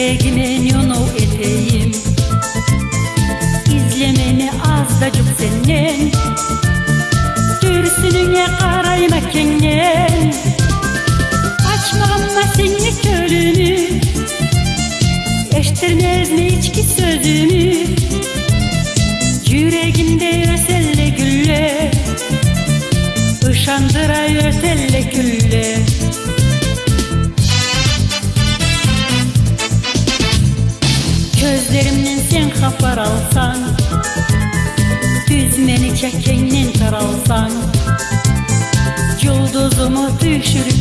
regnenionu eteyim İzlemeni azdacık senden Görsününe karayma kengen. Açmağımma seni körünü. Eştirmez mi içki sözünü? Yüreğimde öselle gülle. Işandıray öselle Gözlerimden sen hapar alsan Düzmeni çekenden taralsan Yılduzumu düşürüp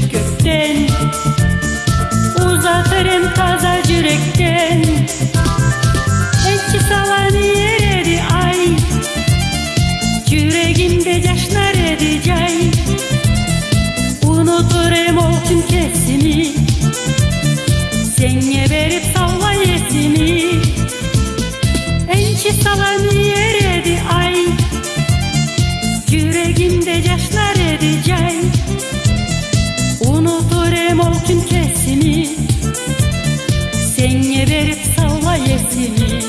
Unuturum o tüm kesimi? Senye verip salla yesimi.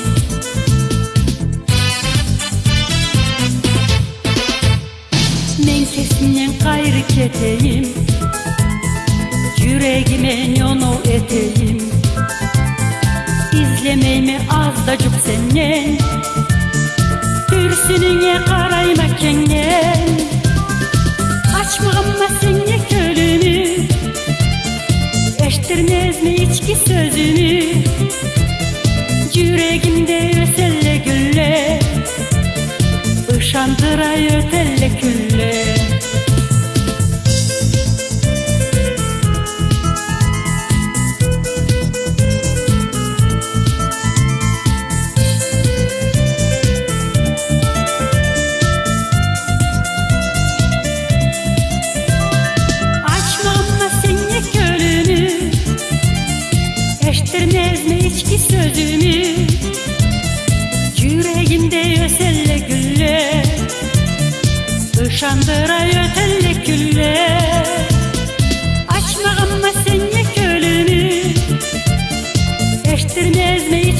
Men kesimden gayrı keteyim. Yüreğime yono eteyim. İzlemeyimi azdacık senden Eştirmez mi içki sözünü Yüreğimde öselle gülle Işandıray ötelle külle Işandıray ötelle gülle Açmağıma seni kölünü Eştirmez sözünü